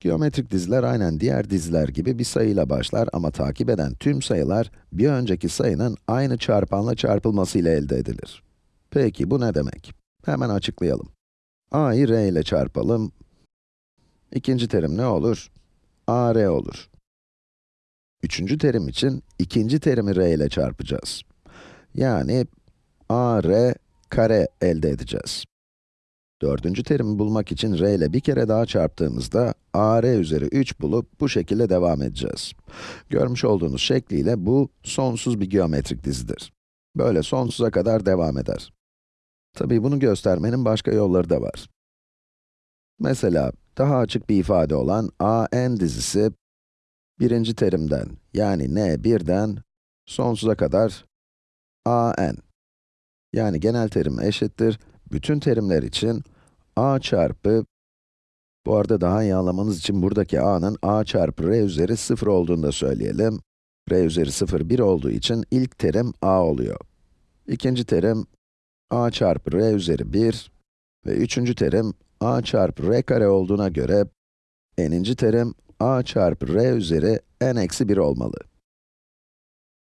Geometrik diziler aynen diğer diziler gibi bir sayıyla başlar ama takip eden tüm sayılar bir önceki sayının aynı çarpanla çarpılması ile elde edilir. Peki bu ne demek? Hemen açıklayalım. a'yı r ile çarpalım. İkinci terim ne olur? a r olur. Üçüncü terim için ikinci terimi r ile çarpacağız. Yani a r kare elde edeceğiz. Dördüncü terimi bulmak için r ile bir kere daha çarptığımızda a r üzeri 3 bulup bu şekilde devam edeceğiz. Görmüş olduğunuz şekliyle bu sonsuz bir geometrik dizidir. Böyle sonsuza kadar devam eder. Tabii bunu göstermenin başka yolları da var. Mesela daha açık bir ifade olan a n dizisi birinci terimden yani n birden sonsuza kadar a n yani genel terim eşittir bütün terimler için a çarpı, bu arada daha iyi anlamanız için buradaki a'nın a çarpı r üzeri 0 olduğunu da söyleyelim. r üzeri 0, 1 olduğu için ilk terim a oluyor. İkinci terim a çarpı r üzeri 1 ve üçüncü terim a çarpı r kare olduğuna göre n'inci terim a çarpı r üzeri n eksi 1 olmalı.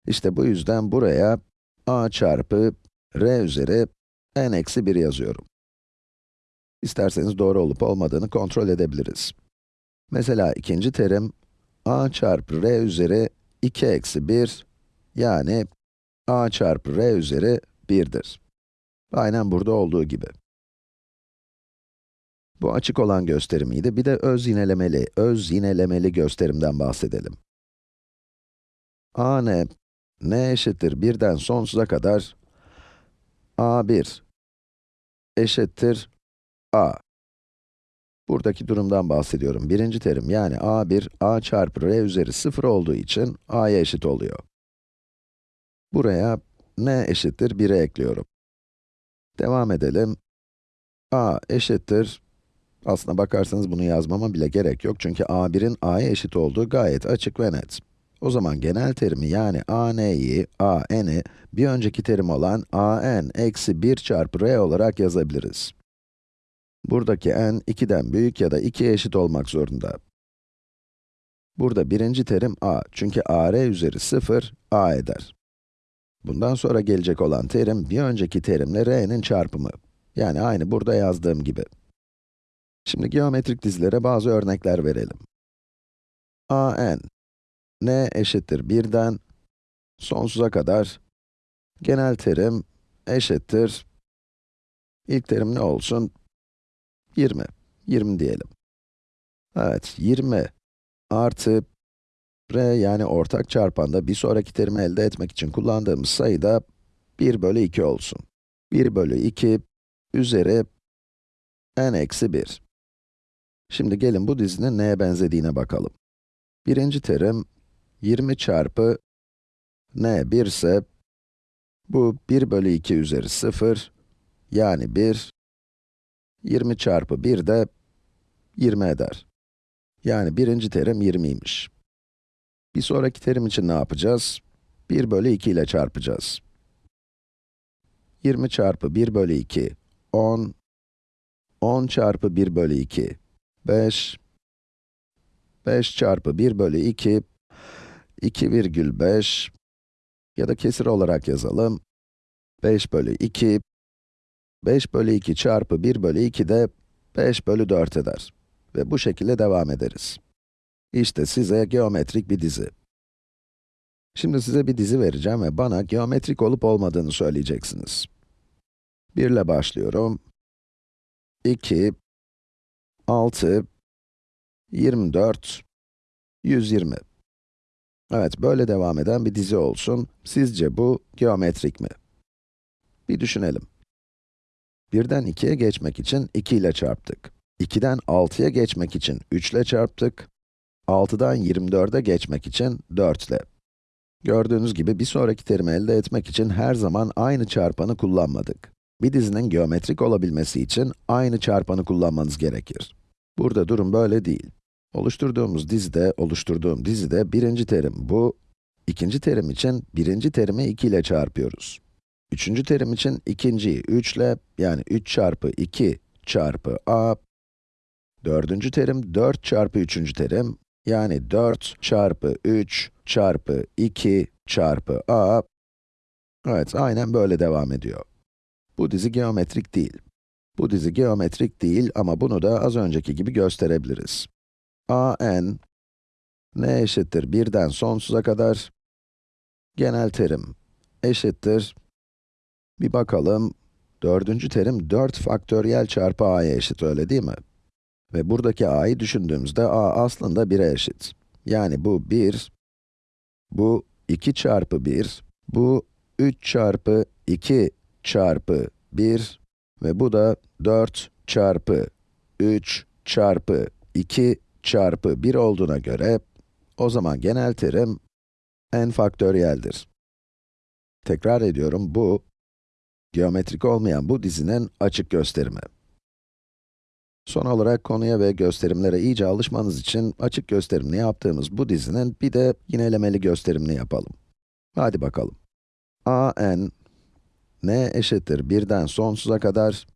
İşte bu yüzden buraya a çarpı r üzeri n eksi 1 yazıyorum. İsterseniz doğru olup olmadığını kontrol edebiliriz. Mesela ikinci terim, a çarpı r üzeri 2 eksi 1, yani a çarpı r üzeri 1'dir. Aynen burada olduğu gibi. Bu açık olan gösterimiydi. Bir de öz yinelemeli, öz yinelemeli gösterimden bahsedelim. a ne? n eşittir 1'den sonsuza kadar a1 eşittir a. Buradaki durumdan bahsediyorum. Birinci terim yani a1, a çarpı r üzeri 0 olduğu için a'ya eşit oluyor. Buraya n eşittir 1'e ekliyorum. Devam edelim. a eşittir, aslına bakarsanız bunu yazmama bile gerek yok çünkü a1'in a'ya eşit olduğu gayet açık ve net. O zaman genel terimi yani a n'yi, a n'i bir önceki terim olan a n eksi 1 çarpı r olarak yazabiliriz. Buradaki n 2'den büyük ya da 2'ye eşit olmak zorunda. Burada birinci terim a, çünkü a r üzeri 0, a eder. Bundan sonra gelecek olan terim, bir önceki terimle r'nin çarpımı. Yani aynı burada yazdığım gibi. Şimdi geometrik dizilere bazı örnekler verelim. a n, n eşittir 1'den sonsuza kadar, genel terim eşittir, ilk terim ne olsun? 20. 20 diyelim. Evet, 20 artı r yani ortak çarpanda bir sonraki terimi elde etmek için kullandığımız sayı da 1 bölü 2 olsun. 1 bölü 2 üzeri n eksi 1. Şimdi gelin bu dizinin neye benzediğine bakalım. Birinci terim 20 çarpı n 1 ise bu 1 bölü 2 üzeri 0 yani 1 20 çarpı 1 de 20 eder. Yani birinci terim 20'ymiş. Bir sonraki terim için ne yapacağız? 1 bölü 2 ile çarpacağız. 20 çarpı 1 bölü 2, 10. 10 çarpı 1 bölü 2, 5. 5 çarpı 1 bölü 2, 2,5 ya da kesir olarak yazalım. 5 bölü 2, 5 bölü 2 çarpı 1 bölü 2 de 5 bölü 4 eder. Ve bu şekilde devam ederiz. İşte size geometrik bir dizi. Şimdi size bir dizi vereceğim ve bana geometrik olup olmadığını söyleyeceksiniz. 1 ile başlıyorum. 2, 6, 24, 120. Evet, böyle devam eden bir dizi olsun. Sizce bu geometrik mi? Bir düşünelim. 1'den 2'ye geçmek için 2 ile çarptık. 2'den 6'ya geçmek için 3 ile çarptık. 6'dan 24'e geçmek için 4 ile. Gördüğünüz gibi bir sonraki terimi elde etmek için her zaman aynı çarpanı kullanmadık. Bir dizinin geometrik olabilmesi için aynı çarpanı kullanmanız gerekir. Burada durum böyle değil. Oluşturduğumuz dizide, oluşturduğum dizide birinci terim bu, ikinci terim için birinci terimi 2 ile çarpıyoruz. Üçüncü terim için ikinciyi 3 ile, yani 3 çarpı 2 çarpı a, Dördüncü terim 4 çarpı üçüncü terim, yani 4 çarpı 3 çarpı 2 çarpı a. Evet, aynen böyle devam ediyor. Bu dizi geometrik değil. Bu dizi geometrik değil ama bunu da az önceki gibi gösterebiliriz. A n, n eşittir 1'den sonsuza kadar, genel terim eşittir, bir bakalım, dördüncü terim 4 faktöriyel çarpı a'ya eşit, öyle değil mi? Ve buradaki a'yı düşündüğümüzde a aslında 1'e eşit. Yani bu 1, bu 2 çarpı 1, bu 3 çarpı 2 çarpı 1 ve bu da 4 çarpı 3 çarpı 2 çarpı 1 olduğuna göre, o zaman genel terim n faktöriyeldir. Tekrar ediyorum, bu, geometrik olmayan bu dizinin açık gösterimi. Son olarak konuya ve gösterimlere iyice alışmanız için açık gösterimini yaptığımız bu dizinin bir de yinelemeli gösterimini yapalım. Hadi bakalım. a n, n eşittir 1'den sonsuza kadar,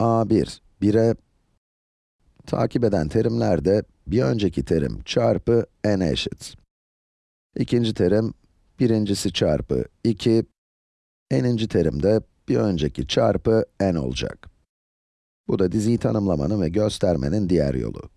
a1, 1'e, takip eden terimlerde bir önceki terim çarpı n eşit. İkinci terim, birincisi çarpı 2, n'inci terim de bir önceki çarpı n olacak. Bu da diziyi tanımlamanın ve göstermenin diğer yolu.